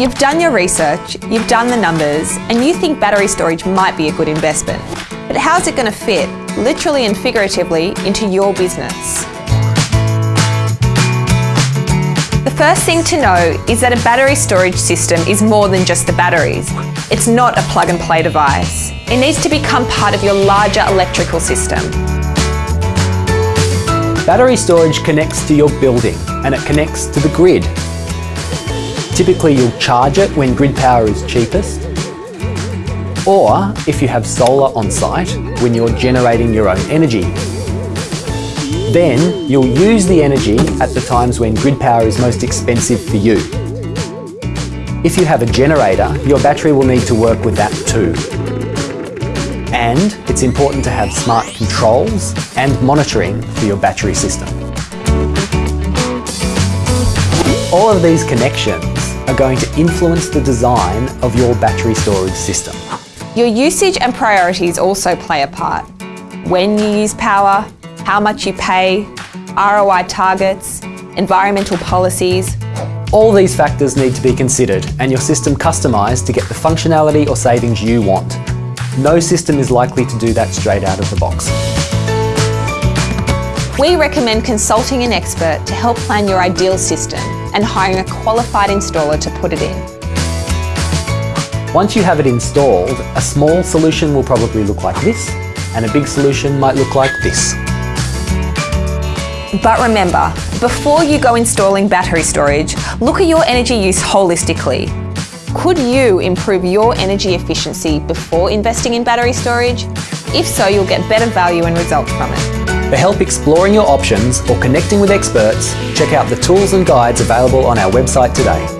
You've done your research, you've done the numbers, and you think battery storage might be a good investment. But how's it going to fit, literally and figuratively, into your business? The first thing to know is that a battery storage system is more than just the batteries. It's not a plug and play device. It needs to become part of your larger electrical system. Battery storage connects to your building and it connects to the grid. Typically you'll charge it when grid power is cheapest or if you have solar on site when you're generating your own energy. Then you'll use the energy at the times when grid power is most expensive for you. If you have a generator, your battery will need to work with that too. And it's important to have smart controls and monitoring for your battery system. All of these connections are going to influence the design of your battery storage system. Your usage and priorities also play a part. When you use power, how much you pay, ROI targets, environmental policies, all these factors need to be considered and your system customised to get the functionality or savings you want. No system is likely to do that straight out of the box. We recommend consulting an expert to help plan your ideal system and hiring a qualified installer to put it in. Once you have it installed, a small solution will probably look like this and a big solution might look like this. But remember, before you go installing battery storage, look at your energy use holistically. Could you improve your energy efficiency before investing in battery storage? If so, you'll get better value and results from it. For help exploring your options or connecting with experts, check out the tools and guides available on our website today.